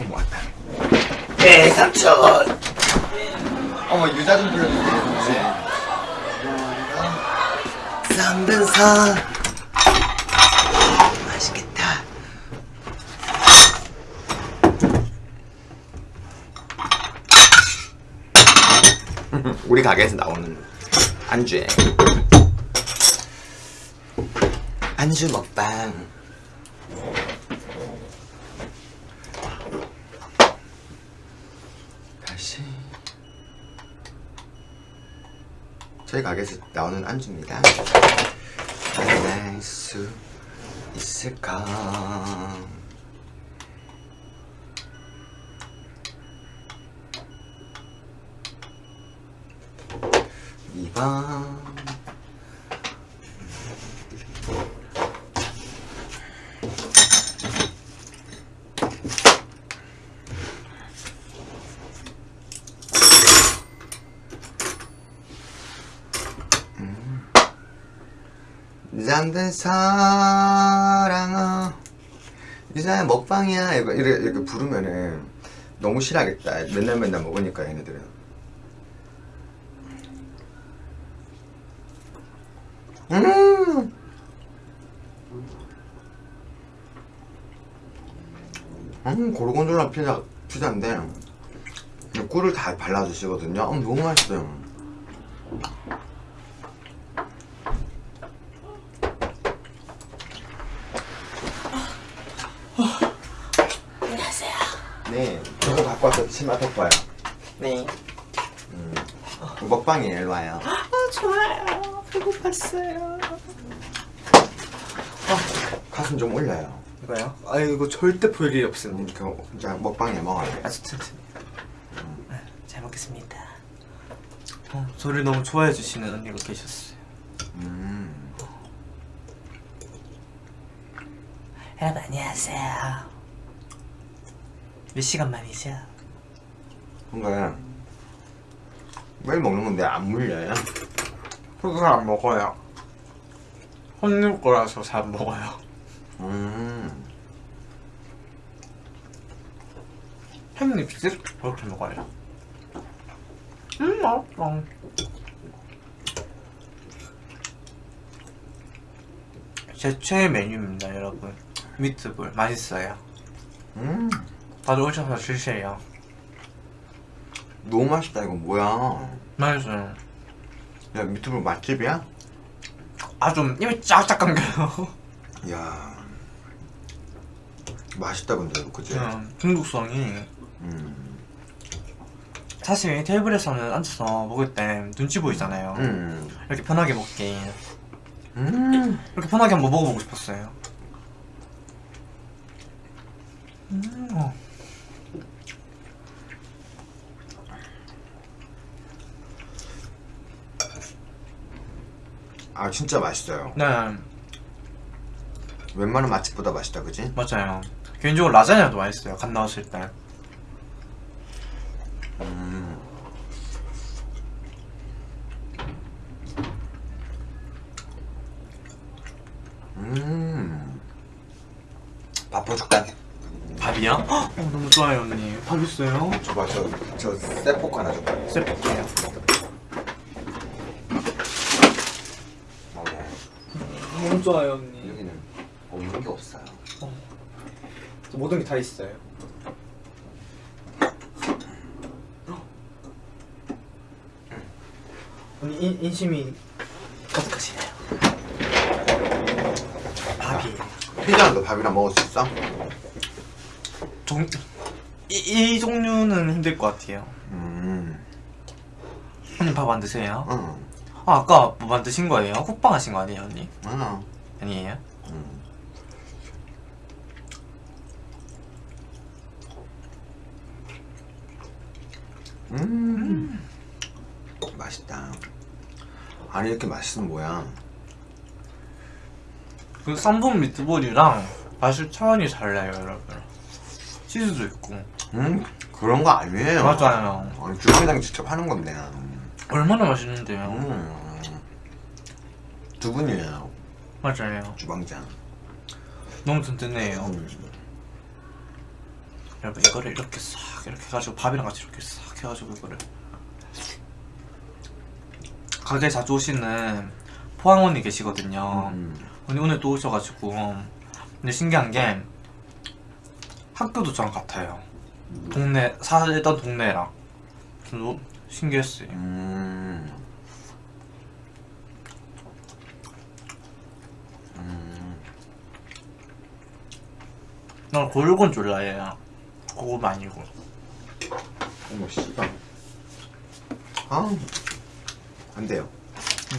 어머 왔다. 네 삼촌. 어머 유자 좀 불러주세요. 삼등산 맛있겠다. 우리 가게에서 나오는 안주에. 안주 먹방 다시 저희 가게에서 나오는 안주입니다. 만날 수 있을까? 이번 잠든 사랑아. 이제 먹방이야. 이렇게, 이렇게 부르면은 너무 싫어하겠다. 맨날 맨날 먹으니까 얘네들은. 음! 음, 고르곤졸라 피자, 피자인데 꿀을 다 발라주시거든요. 음, 너무 맛있어요 네 저거 갖고 와서 치마 덮어요. 네. 먹방이에요 일로 와요. 아, 좋아요. 배고팠어요. 가슴 좀 올려요. 이거요? 아 이거 절대 볼 일이 없습니다 음, 그 진짜 먹방에 먹어요. 아주 튼튼해요 네, 잘 먹겠습니다. 어, 저를 너무 좋아해 주시는 언니가 계셨어요. 음. 여러분 안녕하세요. 몇 시간 만이죠? 근데 매일 먹는 건데 안 물려요? 그거 안 먹어요. 혼낼 거라서 잘 안 먹어요. 음. 햄 립스틱 그렇게 먹어요. 음 맛있어. 제 최애 메뉴입니다 여러분. 미트볼. 맛있어요. 음. 다들 오셔서 드세요 너무 맛있다 이거 뭐야 맛있어요 야 미트볼 맛집이야? 아 좀 입이 쫙쫙 감겨요 야 맛있다 근데 이거 그치? 그냥 중독성이 음. 사실 테이블에서는 앉아서 먹을 때 눈치 보이잖아요 음. 이렇게 편하게 먹기 음. 이렇게 편하게 한번 먹어보고 싶었어요 음. 어. 아 진짜 맛있어요 네 웬만한 맛집보다 맛있다 그치? 맞아요 개인적으로 라자냐도 맛있어요 갓 나왔을 때 음. 음. 밥 퍼줄까? 밥이요? 어, 너무 좋아요 언니 밥 있어요? 저, 저 쇠포크 하나 줘봐 쎄볼게요 먹어 너무 좋아요 언니 여기는 없는 게 없어요 모든 게 다 있어요 언니 인, 인심이 가득하시네요 밥이에요 피자는 너 밥이랑 먹을 수 있어? 종... 이, 이 종류는 힘들 것 같아요 음. 밥 안 드세요? 응. 아 아까 뭐 만드신 거예요? 국방 하신 거 아니에요 언니? 응. 아니에요? 음. 음. 맛있다. 아니 이렇게 맛있으면 뭐야? 그 쌈분 미트볼이랑 맛이 차원이 달라요 여러분 치즈도 있고 음 그런 거 아니에요. 맞아요 아니 주방장 직접 하는 건데. 얼마나 맛있는데요 음. 두 분이에요 맞아요 주방장. 너무 든든해요 음. 여러분 이거를 이렇게 싹 이렇게 해가지고 밥이랑 같이 이렇게 싹 해가지고 이거를 가게 자주 오시는 포항 언니 계시거든요. 음. 언니 오늘 또 오셔가지고 근데 신기한 게 학교도 저랑 같아요. 동네 살던 동네랑 좀 신기했어요. 음. 음. 난 골곤 졸라예요. 그거 아니고. 어머 씨발. 아. 안 돼요.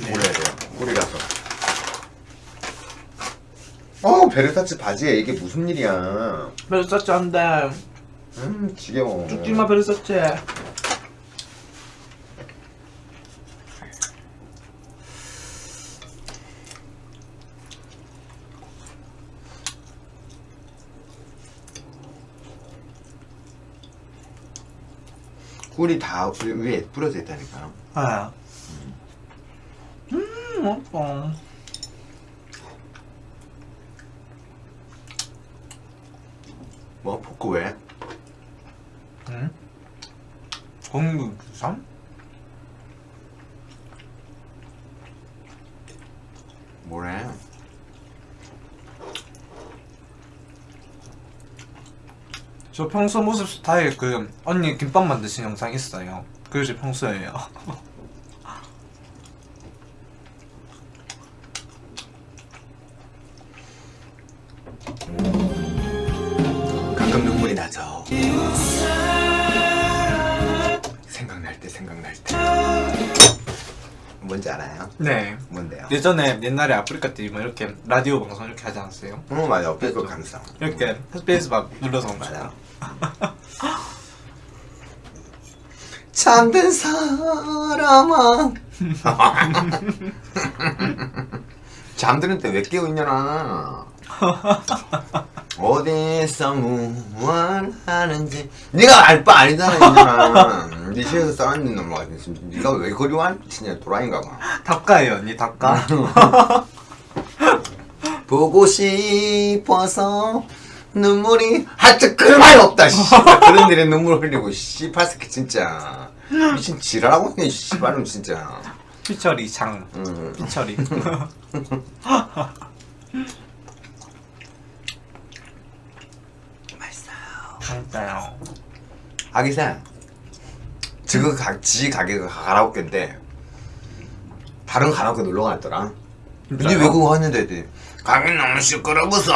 네. 몰라야 돼요. 꿀이라서. 어 베르사치 바지에 이게 무슨 일이야? 베르사체 한데 음 지겨워. 죽지마 베르사체. 꿀이 다 위에 뿌려져 있다니까요. 아. 음, 맛있어. 뭐 포크 왜? 응? 공유산? 뭐래? 저 평소 모습 스타일 그 언니 김밥 만드신 영상 있어요. 그게 제 평소예요. 예전에 옛날에 아프리카 TV 뭐 이렇게 라디오 방송 이렇게 하지 않았어요? 어 맞아. fake 감성. 이렇게 space 막 눌러서 맞아. 잠든 사람아. 잠드는 때 왜 깨어 있냐나. 어디서 무얼 하는지. 네가 알 바 아니잖아 이년아 네 시에서 싸웠는 놈아 네가 왜 그리 와? 진짜 도라인가 봐. 닭가예요 언니 닭가? 보고 싶어서 눈물이 하여튼 그만 없다 씨발 그런 일에 눈물 흘리고 새끼 진짜. 미친 지랄하고 있네 씨발은 진짜. 피처리 장. 음. 피처리 맛있어요 진짜요. 아기사 지금 가, 지 가게가 가라오케인데 다른 가라오케 놀러 갔더라. 근데 왜 그거 왔는데 했더니 가게 너무 시끄러워서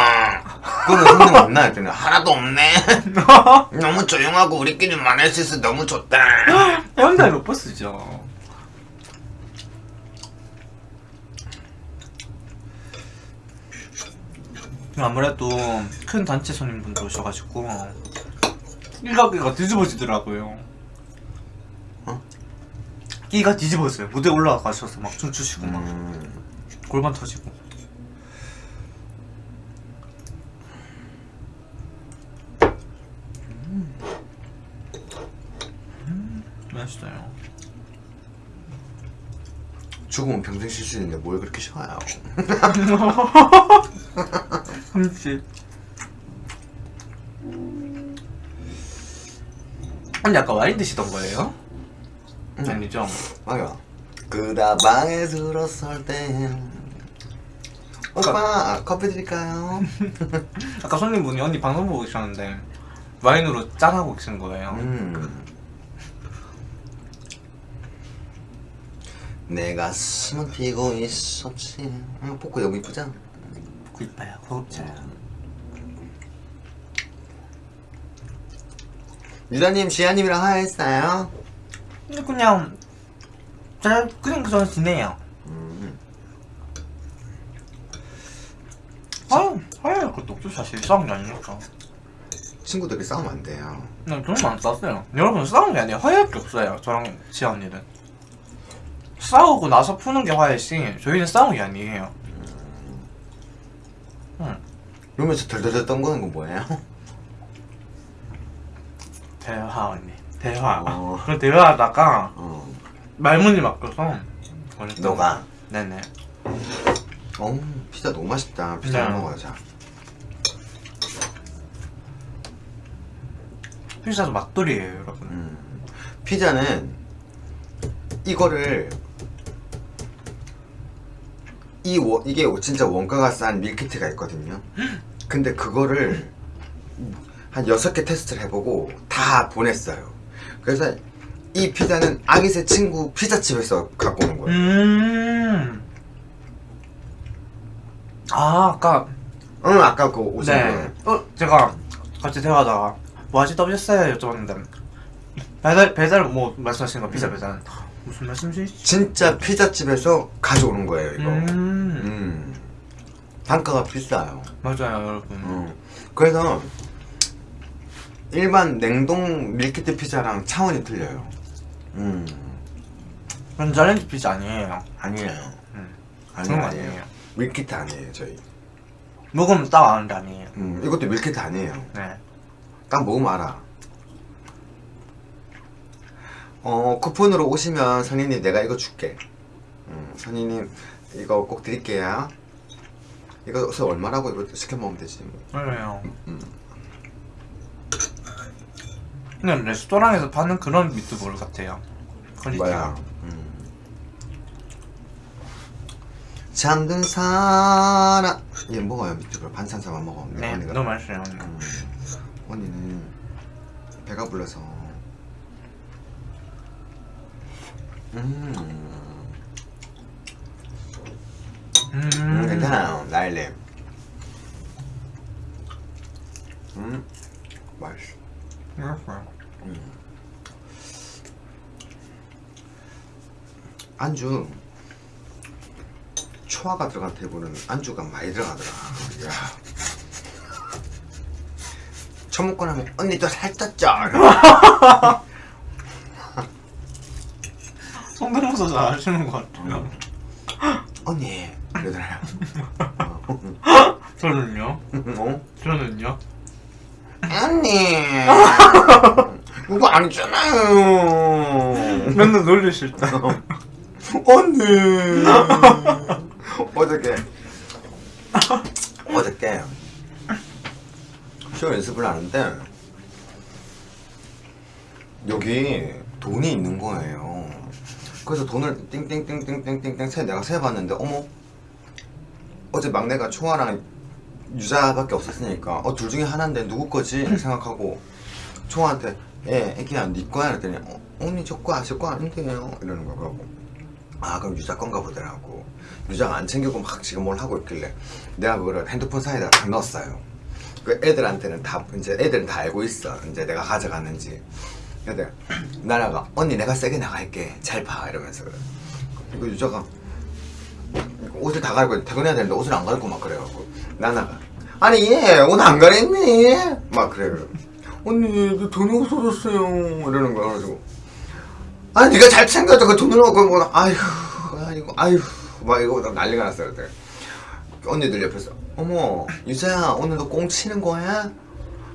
그러면 손님 없나? 했더니 하나도 없네. 너무 조용하고 우리끼리만 할수 있어 너무 좋다. 현대 로퍼스죠. 아무래도 큰 단체 손님분들 오셔가지고 일가게가 뒤집어지더라고요. 어? 끼가 뒤집어져요. 무대 올라가셔서 막 춤추시고 막 음, 골반 터지고. 음, 맛있어요. 죽으면 평생 쉴수 있는데 뭘 그렇게 쉬어요? 흠씨. 근 데 아까 와인 드시던 거예요? 응. 아니죠? 맞아 그다 방에 들었을 때 오빠 커피 드릴까요? 아까 손님분이 언니 방송 보고 계셨는데 와인으로 짠하고 계신 거예요 음. 내가 숨은 뛰고 있었지 음, 포크 너무 이쁘죠? 그 이뻐요 고급져요 유다님 지아님이랑 화해했어요? 근데 그냥 잘 그냥 그저 지내요. 음. 아유 아유 그것도 없죠 사실. 싸운 게 아니니까. 친구들이 싸우면 안 돼요. 그냥 저는 안 싸웠어요. 여러분 싸운 게 아니에요. 화해할 게 없어요 저랑 지아 언니는 싸우고 나서 푸는 게 화해지 저희는 싸운 게 아니에요. 응. 이러면서 덜덜덜 떤 거는 건 뭐예요? 대화 언니 대화 어. 그 대화하다가 어. 말문이 막혀서 너가? 네네 어 피자 너무 맛있다 피자 네. 먹어요 자 피자도 맛돌이에요 여러분 음. 피자는 이거를 이 원, 이게 진짜 원가가 싼 밀키트가 있거든요. 근데 그거를 한 여섯 개 테스트를 해보고 다 보냈어요. 그래서 이 피자는 아기새 친구 피자집에서 갖고 오는 거예요. 음. 아 아까 응, 아까 그 오신 네. 거. 어 제가 같이 대화하다가 뭐 하시다 오셨어요 여쭤봤는데 배달 배달 뭐 말씀하시는 거 피자 배달 무슨 말씀이시지? 진짜 피자집에서 가져오는 거예요, 이거. 음. 음. 단가가 비싸요. 맞아요 여러분. 음. 그래서 일반 냉동 밀키트 피자랑 차원이 틀려요. 음. 전자레인지 피자 아니에요. 아니에요. 음. 거 아니에요. 아니에요. 밀키트 아니에요, 저희. 먹으면 딱 아는데 아니에요. 음, 이것도 밀키트 아니에요. 네. 딱 먹으면 알아. 어, 쿠폰으로 오시면 선생님 내가 이거 줄게. 음, 선생님 이거 꼭 드릴게요. 이거 얼마라고 이거 시켜 먹으면 되지. 뭐. 맞아요. 음. 그냥 레스토랑에서 파는 그런 미트볼 같아요. quality가. 음. 잠든 사람 얘 먹어요 밑으로 반찬사만 먹어. 네, 언니가. 너무 맛있어요. 언니. 음, 언니는 배가 불러서. 음, 음. 음 괜찮아요 나일님. 음, 맛있어. 맛있어요. 안주 초화가 들어간 테이블은 안주가 많이 들어가더라. 야. 첫 먹고 나면 언니 또 살쪘죠? 성대모사 잘 하시는 것 같아요. 언니 그러더라요. 저는요? 어? 저는요? 언니 그거 아니잖아요. 맨날 놀리실 때. 언니 어저께 어저께 쇼 연습을 하는데 여기 돈이 있는 거예요. 그래서 돈을 띵띵띵띵띵띵띵 세 내가 세 봤는데 어머 어제 막내가 총아랑 유자밖에 없었으니까. 어 둘 중에 하나인데 누구 거지? 생각하고 총아한테 예 애기야 네 거야? 그랬더니 어, 언니 저거 아실 거 아닌데요. 이러는 거야. 그러고 아 그럼 유자 건가 보더라고. 유자가 안 챙기고 막 지금 뭘 하고 있길래 내가 그거를 핸드폰 사이에다 다 넣었어요. 그 애들한테는 다 이제 애들은 다 알고 있어. 이제 내가 가져갔는지. 근데 나라가 언니 내가 세게 나갈게. 잘 봐. 이러면서 그래. 그 유자가 옷을 다 갈고 퇴근해야 되는데 옷을 안 갈고 막 그래갖고 나나가 아니 얘옷 안 갈았니? 막 그래. 언니 저 돈이 없어졌어요. 이러는 거야 그래가지고. 아니 네가 잘 챙겨줘 그 돈을 갖고 뭐 아휴 아이고 아휴. 막 이거 난리가 났어요 그때. 언니들 옆에서. 어머 유자야 오늘도 꽁 치는 거야?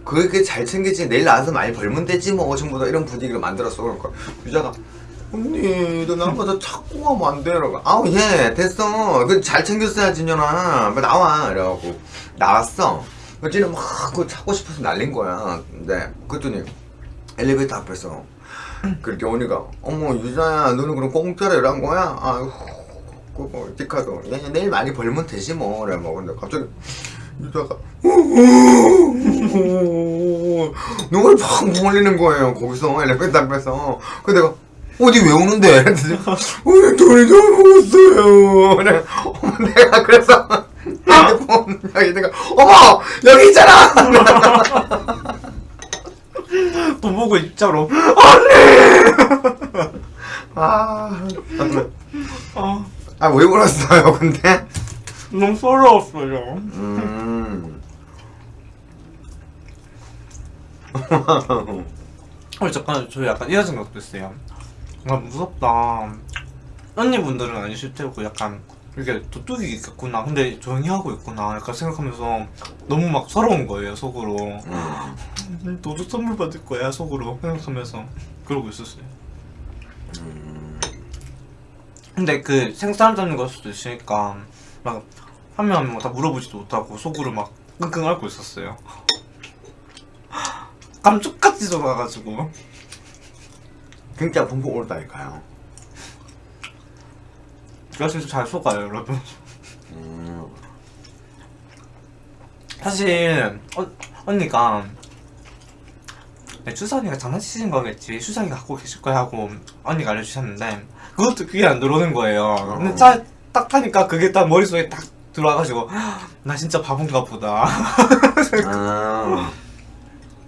그렇게 잘 챙기지. 내일 나와서 많이 벌면 되지 뭐 전부 다 이런 분위기를 만들었어 그러니까. 유자가 언니 너 나보다 자꾸 하면 안 돼? 이러고 아우 예 됐어. 그잘 챙겼어야지 인연아. 빨리 나와. 이래갖고 나왔어. 그랬더니 막그 찾고 싶어서 날린 거야. 근데 그랬더니 엘리베이터 앞에서 그렇게 언니가 어머 유자야 너는 그럼 공짜로 일한 거야? 아휴 그거 디카도 얘 내일 많이 벌면 되지 뭐. 그래 뭐. 근데 갑자기 유자가 눈을 팍 몰리는 거예요 거기서 엘리베이터 앞에서. 근데 내가 어디 왜 우는데? 오늘 돈이 그래 어머 내가 그래서 핸드폰 여기 내가 어머 여기 있잖아 돈 보고 입자로. 아, 아, 아왜 울었어요 근데? 너무 서러웠어요. 음. 어, 잠깐, 저 약간 이런 생각도 있어요. 아, 무섭다. 언니분들은 아니실 테고, 약간, 이렇게 도둑이 있겠구나. 근데 조용히 하고 있구나. 약간 생각하면서 너무 막 서러운 거예요, 속으로. 음. 도둑 선물 받을 거야, 속으로. 생각하면서. 그러고 있었어요. 근데 그 생사람 잡는 걸 수도 있으니까, 막, 하면 뭐 다 물어보지도 못하고, 속으로 막 끙끙 앓고 있었어요. 감쪽같이 돌아가가지고 진짜 펑펑 울었다니까요. 그래서 잘 속아요 여러분 음. 사실 어, 언니가 네, 추석이가 장난치신 거겠지 추석이가 갖고 계실 거야 하고 언니가 알려주셨는데 그것도 귀에 안 들어오는 거예요 근데 차 딱 타니까 그게 딱 머릿속에 딱 들어와가지고 나 진짜 바본가 보다 아.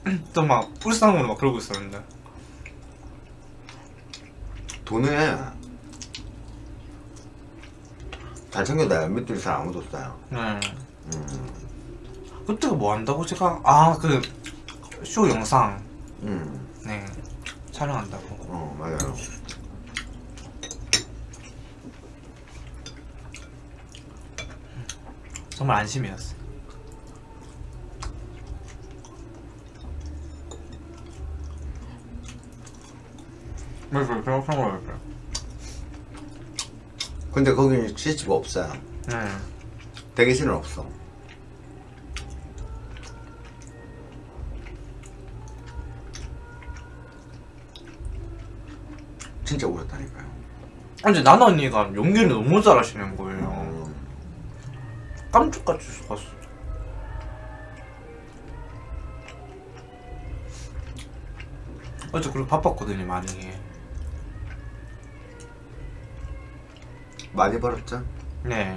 또막 불쌍으로 막 그러고 있었는데 돈을 잘 챙겨놔요. 밑줄이 잘 아무도 없어요. 네. 음. 그때가 뭐 한다고 제가 아 그 쇼 영상 음. 네 촬영한다고 어, 맞아요. 정말 안심이었어 맞아요 생각한 거였어요 근데 거기는 CCTV가 없어요. 네 대기실은 없어. 진짜 울었다니까요. 근데 나나 언니가 연기를 너무 잘하시는 거예요 음. 깜짝같이 속았어 어제 그리고 바빴거든요 많이 많이 벌었죠? 네그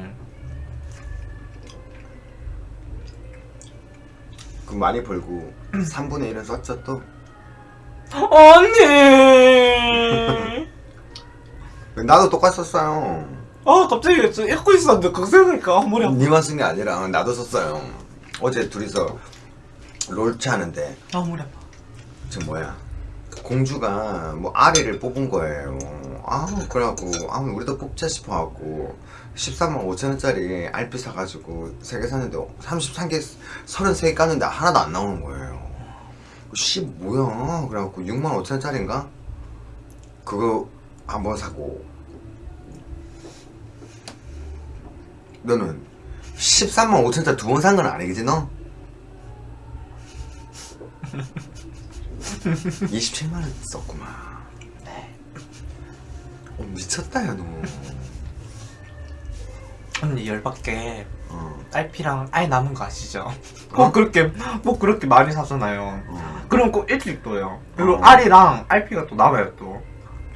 많이 벌고 3분의 1은 썼죠 또? 언니 나도 똑같이 썼어요. 아 갑자기 저 읽고 있었는데 생각하니까 머리 아파 니만 쓴 게 아니라 나도 썼어요. 어제 둘이서 롤치 하는데 아 머리 아파 저 뭐야 공주가 뭐 아리를 뽑은 거예요. 아 그래갖고 아 우리도 뽑자 싶어갖고 13만 5천 원짜리 RP 사가지고 세개 샀는데 33개 33개 깠는데 하나도 안 나오는 거예요. 씨 뭐야 그래갖고 6만 5천 원짜리인가 그거 한번 사고 너는 13만 5천 원짜리 두 번 산 건 아니겠지 너? 27만 원 썼구만. 어, 미쳤다 야 너. 언니 열받게 어, 딸피랑 아예 남은 거 아시죠? 꼭 그렇게 뭐 그렇게 많이 사잖아요 어. 그럼 꼭 일찍 또요 그리고 어. 알이랑 알피가 또 남아요 또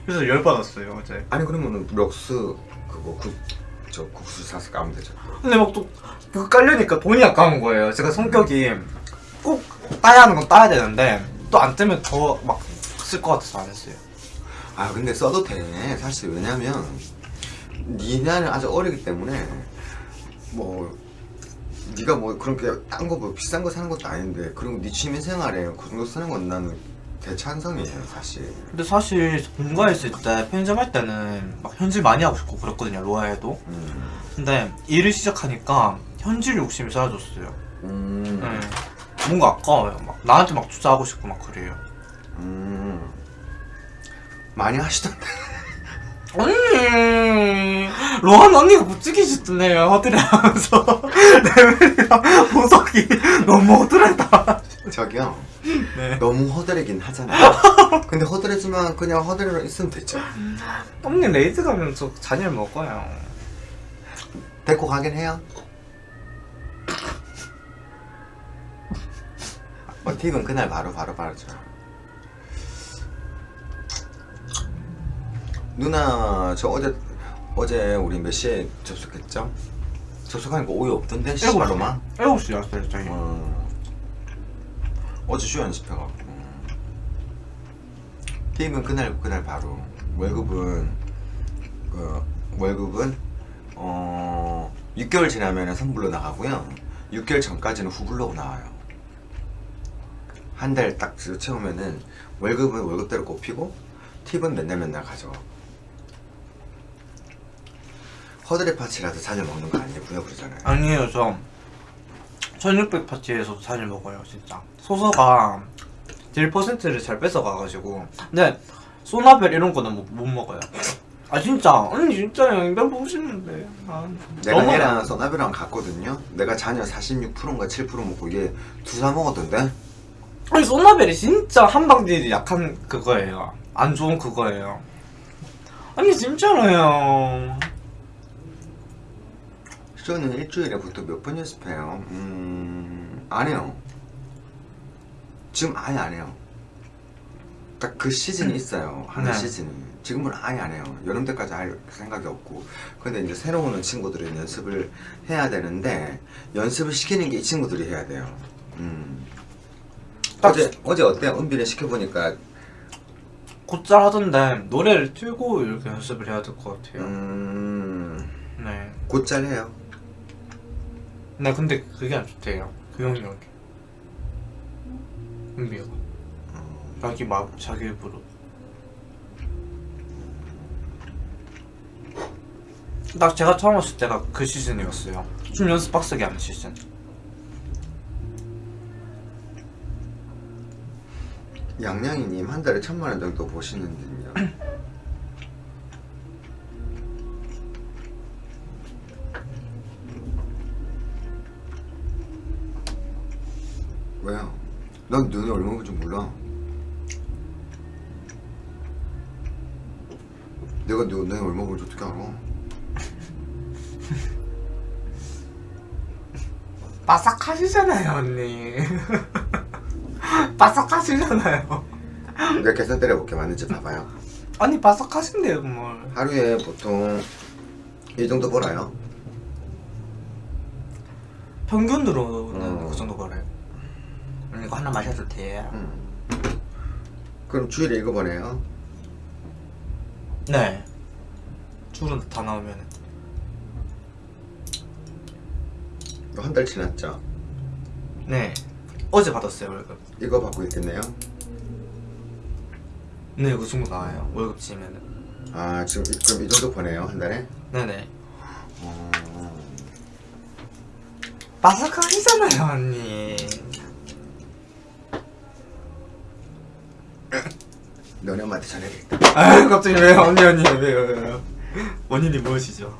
그래서 열받았어요 어제 아니 그러면은 럭스 그거 국, 저 국수 사서 까면 되죠. 근데 막 또 그거 깔려니까 돈이 아까운 거예요 제가 성격이 꼭 따야 하는 건 따야 되는데 또 안 뜨면 더 막 쓸 것 같아서 안 했어요 아 근데 써도 돼. 사실 왜냐면 니네는 아직 어리기 때문에 뭐 네가 뭐 그렇게 딴 거 뭐 비싼 거 사는 것도 아닌데 그리고 네 취미생활에 그 정도 쓰는 건 나는 대찬성이에요 사실. 근데 사실 본가에 있을 때 편집할 때는 막 현질 많이 하고 싶고 그랬거든요 로아에도 음. 근데 일을 시작하니까 현질 욕심이 사라졌어요 음. 네. 뭔가 아까워요 막 나한테 막 투자하고 싶고 막 그래요 음. 많이 하시던데. 언니 로한 언니가 무지개 짓네요 허드레 하면서 레벨이랑 보석이 너무 허드레다 저기요. 네. 너무 허드레긴 하잖아요. 근데 허드레지만 그냥 허드레로 있으면 되죠. 언니 raid 가면 저 잔열 먹어요 데리고 가긴 해요. 어, 팁은 그날 바로 바로 바로죠. 누나 저 어제 어제 우리 몇 시에 접속했죠? 접속하니까 오이 없던데? 씨발로만. 7시 왔어요 저희 어, 어제 쇼 연습해갖고. 팀은 그날 그날 바로. 월급은 그 월급은 어 6개월 지나면 선불로 나가고요. 6개월 전까지는 후불로 나와요. 한 달 딱 채우면은 월급은 월급대로 꼽히고 팁은 맨날 맨날 가져가고 허드렛 파츠라도 자주 먹는 거 아니고요 그러잖아요 아니에요 저 1600 파티에서도 잔열 먹어요 진짜 소서가 딜 퍼센트를 잘 뺏어가가지고 근데 소나벨 이런 거는 못, 못 먹어요 아 진짜 언니 진짜 양변 보시는데 아, 내가 얘랑 써나비랑 갔거든요. 내가 잔여 46%인가 7% 먹고 얘 두사 먹었던데. 아니 소나벨이 진짜 한방 딜이 약한 그거예요. 안 좋은 그거예요. 아니 진짜로요. 저는 일주일에 보통 몇 번 연습해요? 음, 안 해요. 지금 아예 안 해요. 딱 그 시즌이 있어요. 하는 네. 시즌이. 지금은 아예 안 해요. 여름 때까지 할 생각이 없고. 근데 이제 새로 오는 친구들은 연습을 해야 되는데, 연습을 시키는 게 이 친구들이 해야 돼요. 음. 딱- 어제, 어제 어때요? 은비를 시켜보니까, 곧잘 하던데 노래를 틀고 이렇게 연습을 해야 될 것 같아요. 음, 네. 곧잘 해요. 네 근데 그게 안 좋대요. 그 영역이. 은비가. 자기 막 자기 입으로. 딱 제가 처음 왔을 때가 그 시즌이었어요. 춤 연습 빡세게 하는 시즌. 양양이님 한 달에 천만 원 정도 보시는군요. 왜요? 넌 눈이 얼마 보는지 몰라. 내가 너 눈이 얼마 보는지 어떻게 알아? 바삭하시잖아요 언니. 바삭하시잖아요. 내가 계산 때려볼게 맞는지 봐봐요. 아니 바삭하신데요 뭘. 하루에 보통 이 정도 벌어요. 평균으로는 어. 그 정도 벌어요. 언니 이거 하나 마셔도 돼요? 음. 그럼 주일에 이거 보내요. 네. 줄은 다 나오면 한 달 지났죠? 네. 어제 받았어요 월급. 이거 받고 있겠네요. 네, 그 정도 나와요. 월급 지면은. 아 지금 이- 그럼 이 정도 보내요 한 달에? 네네. 어... 바삭하시잖아요 언니. 너네 엄마한테 전해야겠다. 아유 갑자기 왜요 언니 언니 왜요 왜요? 원인이 무엇이죠?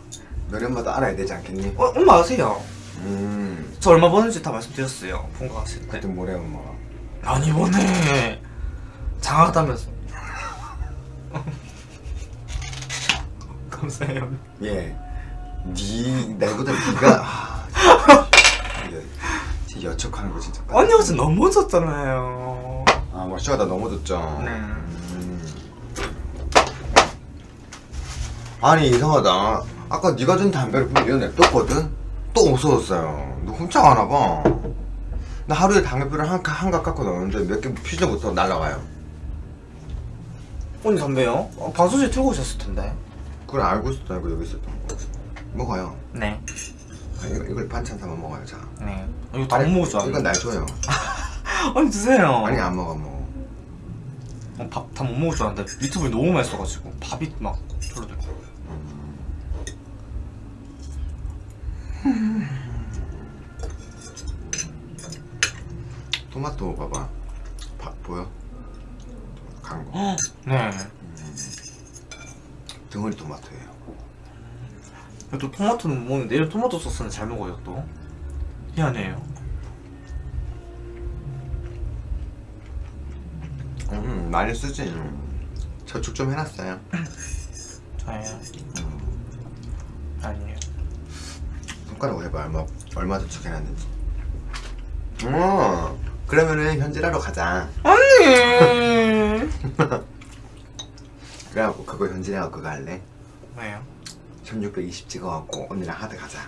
너네 엄마도 알아야 되지 않겠니? 어 엄마 아세요? 음 저 얼마 버는지 다 말씀드렸어요. 본가 갔을 때. 그때 뭐래 엄마. 아니 이번에 장하다면서. 감사해요. 예. 니 나보다 니가 아, 진짜 여척하는 거 진짜. 언니 어제 너무 졌잖아요. 아 마시하다 넘어졌죠. 네. 음. 아니 이상하다. 아까 네가 준 담배를 분명 냅뒀거든. 또 없어졌어요. 너 훔쳐 가나 봐. 나 하루에 담배피를 한, 한갑 깎고 넣었는데 몇개 퓨즈 못하고 날아가요. 언니 담배요? 어, 방송실 틀고 오셨을 텐데. 그걸 알고 있었다 이거 여기 있었던 거. 먹어요. 네. 아, 이거, 이걸 반찬 삼아 먹어요. 자. 네. 이거 다 못 먹을 줄 이건. 날 줘요. 언니 드세요. 아니 안 먹어. 어, 밥다 못 먹을 줄 알았는데 유튜브에 너무 맛있어가지고 밥이 막 졸로 들고. 토마토 봐봐. 봐, 보여? 간 거. 네. 덩어리 토마토예요. 또 토마토는 못 먹는데 내일 토마토 소스는 잘 먹어요 또. 희한해요. 많이 쓰지. 저축 좀 해놨어요. 저예요. 아니에요. 손가락으로 해봐 얼마 얼마 저축해놨는지. 어 그러면은 현질하러 가자. 언니. 그래갖고 그거 현질해갖고 그거 할래? 왜요? 1620 찍어갖고 언니랑 하드 가자.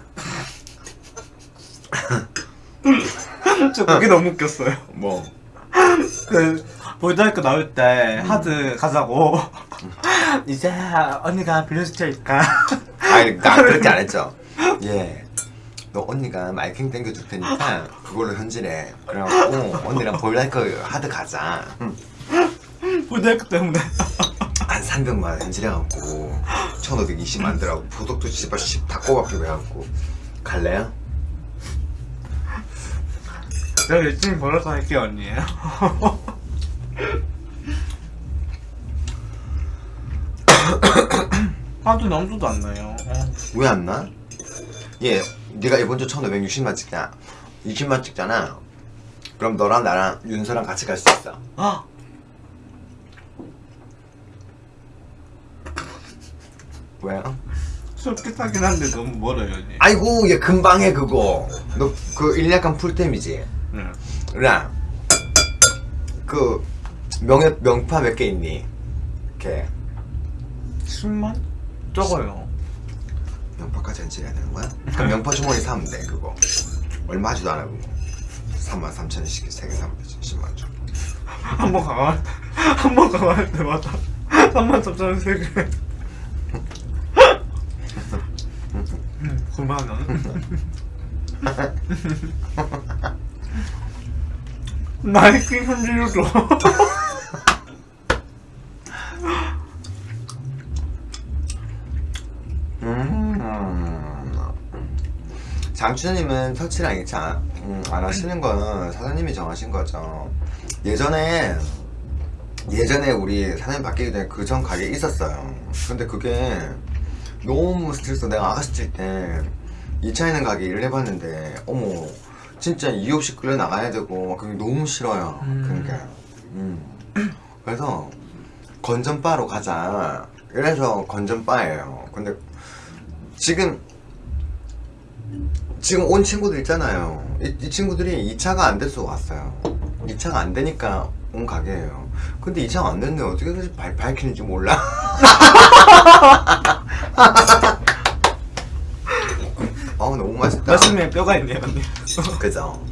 저 그게 너무 웃겼어요. 뭐? 그 볼드하이크 나올 때 하드 가자고 이제 언니가 빌려줄 테니까 아니 나 그렇게 안 했죠. 예. 너 언니가 마이킹 땡겨줄 테니까 그걸로 현질해. 그래갖고 언니랑 볼라이크 하드 가자. 응. 볼드하이크 때문에 한 300만 현질해갖고 1520 만들라고 보석도 씨발 다 꼬박히고 해갖고 갈래요? 내가 열심히 벌어서 할게요 언니 하도 남수도 안 나요 어. 왜안 나? 예, 네가 이번 주 1560만 찍자 20만 찍잖아 그럼 너랑 나랑 윤서랑 같이 갈 수 있어. 아! 왜요? 솔깃하긴 한데 너무 멀어요 언니 아이고 얘 금방 해 그거. 너 그 일약간 풀템이지. 응 랑. 그 명예 명파 몇 개 있니? 이렇게 10만? 적어요 명파까지 현질해야 되는 거야? 그럼 명파 주머니 사면 돼 그거. 얼마 하지도 않아 그거. 3만 3천 원씩 세개 사면 되지 10만 원. 한번 강화할 한번 강화할 때마다 3만 3천 원 세개 9만 원 나이키 현질로 줘 장춘님은 터치랑 2차 음, 안 하시는 건 사장님이 정하신 거죠. 예전에 예전에 우리 사장님 바뀌기 전에 그 전 가게 있었어요. 근데 그게 너무 스트레스. 내가 아가씨 찔때 2차 있는 가게 일을 해봤는데 어머 진짜 이유 없이 끌려 나가야 되고 막 그게 너무 싫어요. 음. 그러니까 음. 그래서 건전바로 가자. 이래서 건전바예요. 근데 지금 지금 온 친구들 있잖아요. 이, 이 친구들이 2차가 안 돼서 왔어요. 2차가 안 되니까 온 가게예요. 근데 2차가 안 됐네. 어떻게 그렇게 발, 밝히는지 몰라. 어 너무 맛있다. 맛있네 뼈가 있네요 언니 그죠?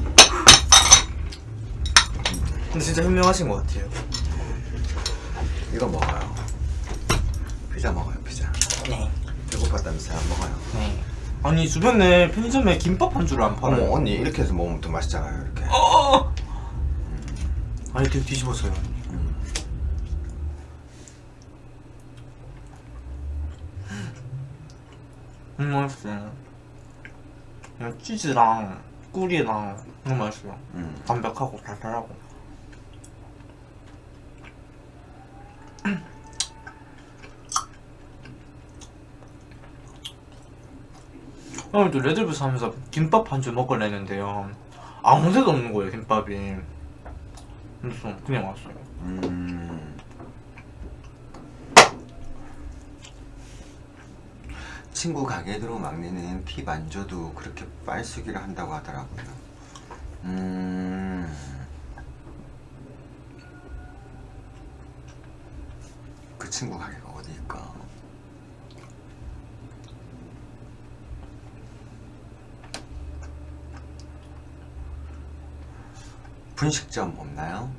근데 진짜 현명하신 것 같아요 이거 먹어요. 피자 먹어요. 피자. 네 배고팠다면서요? 네. 아니 주변에 편의점에 김밥 한줄안 팔아요 어머 언니 이렇게 해서 먹으면 더 맛있잖아요. 이렇게. 어! 아니 되게 뒤집어서요 음. 음 맛있어요 그냥 치즈랑 꿀이랑 너무 맛있어요 음. 담백하고 달달하고 오늘 또 레드불 하면서 김밥 한 줄 먹으려 했는데요 아무 데도 없는 거예요 김밥이 그래서 그냥 왔어요 음. 친구 가게 들어 막내는 팁안 줘도 그렇게 빨수기를 한다고 하더라고요. 음. 그 친구 가게가 어디일까? 분식점 없나요?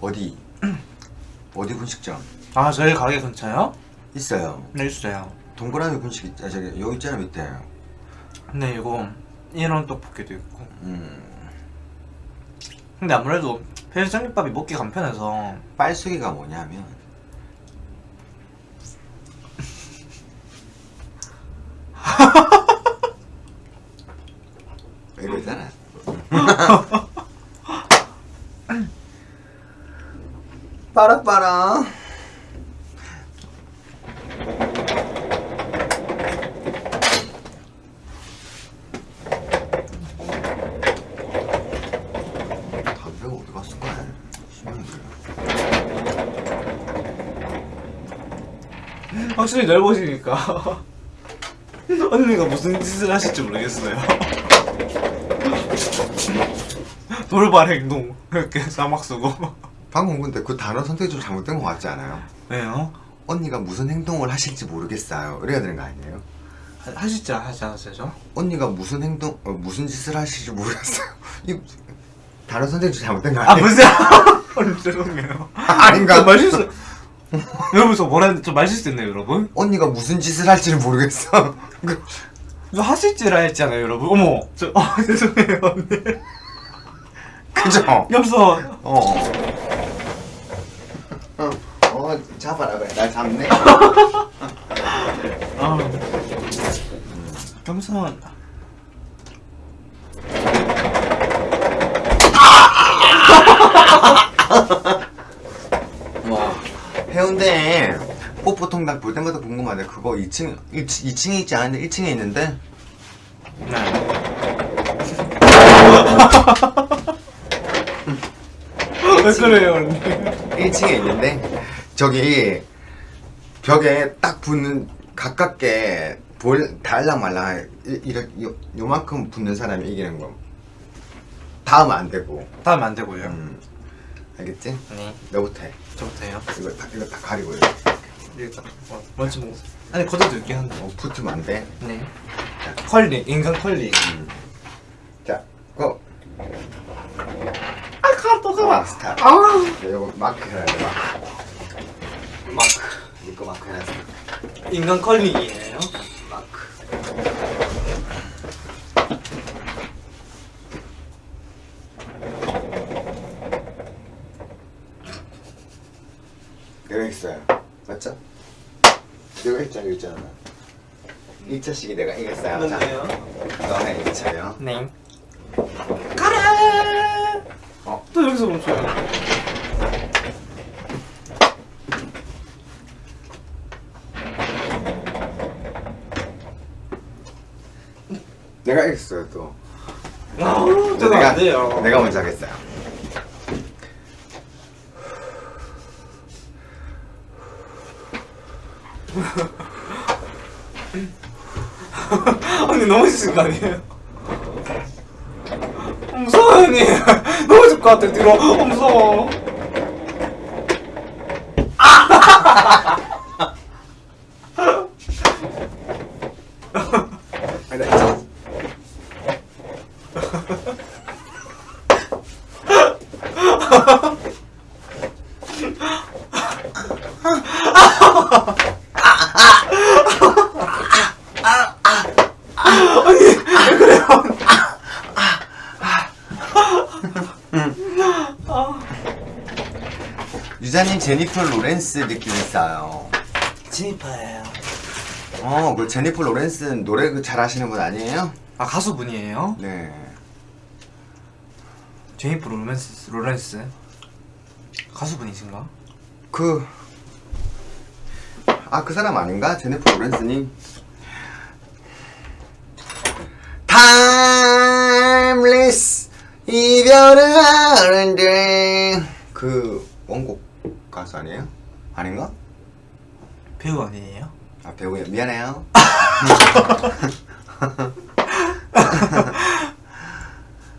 어디? 어디 분식점? 아 저희 가게 근처요? 있어요. 네 있어요 동그라미 분식 있, 아, 저기 여기 있잖아 밑에. 근데 이거 이런 떡볶이도 있고 음, 근데 아무래도 편의점 김밥이 먹기 간편해서 빨수기가 뭐냐면 이거잖아. 빠라빠라. 확실히 넓어지니까. 언니가 무슨 짓을 하실지 모르겠어요. 돌발 행동. 이렇게 사막 쓰고 방금 근데 그 단어 선택이 좀 잘못된 것 같지 않아요? 왜요? 언니가 무슨 행동을 하실지 모르겠어요. 이래야 되는 거 아니에요? 하- 하지 않으세요? 언니가 무슨 행동, 어, 무슨 짓을 하실지 모르겠어요. 이 단어 선택이 좀 잘못된 거 아 아니에요? 무슨 죄송해요 아닌가? 좀 말실수 여러분 저 뭐라 했는데 좀 말실수했네요 여러분 언니가 무슨 짓을 할지를 모르겠어. 그, 저 하실지라 했잖아요 여러분 어머 저 아, 죄송해요 언니 그죠? 엽서 어, 잡아라 그래. 날 잡네. 아 겸손 와. 해운대 뽀뽀 통닭 볼 때마다 궁금한데 그거 2층 2층에 있지 않은데 1층에 있는데 네 왜 그래요 언니 1층에 있는데 저기 벽에 딱 붙는 가깝게 볼 달랑 말랑 이- 이렇게 요, 요만큼 붙는 사람이 이기는 거. 다음은 안 되고. 다음에 안 되고요. 음, 알겠지? 네. 너부터 해. 저부터요? 이거 다, 이거 다 가리고 이렇게 일단 어, 먼저 먹 아니 걷어도 있긴 한데 어, 붙으면 안 돼? 네. 컬링 인간 컬링. 자, go! 아 가또 와, 스타트 아. 네, 이거 마크 해야 돼 마크 마크. 이거 마크 해놨어 인간 컬링이에요. 마크. 내가 있어요. 맞죠? 내가 있잖아 있잖아. 1차씩이 내가 이겼어요. 자, 뭔데요? 너네 1차요. 네. 가라! 어? 또 여기서 멈춰요 내가 이겼어요 또. 아 내가, 돼요. 내가 먼저 하겠어요. 언니 넘어지신 거 아니에요? 어, 무서워 언니. 넘어질 것 같아 뒤로. 어, 무서워 아니, 나 있잖아. 유자님 제니퍼 로렌스 느낌 있어요. 지니파예요 어, 그 제니퍼 로렌스 노래 그 잘하시는 분 아니에요? 아 가수분이에요? 네. 제니퍼 로렌스 로렌스 가수분이신가? 그, 아, 그 사람 아닌가? 제니퍼 로렌스님? Timeless 이별을 하는데 그 원곡 가수 아니에요? 아닌가? 배우 아니에요? 아 배우야 미안해요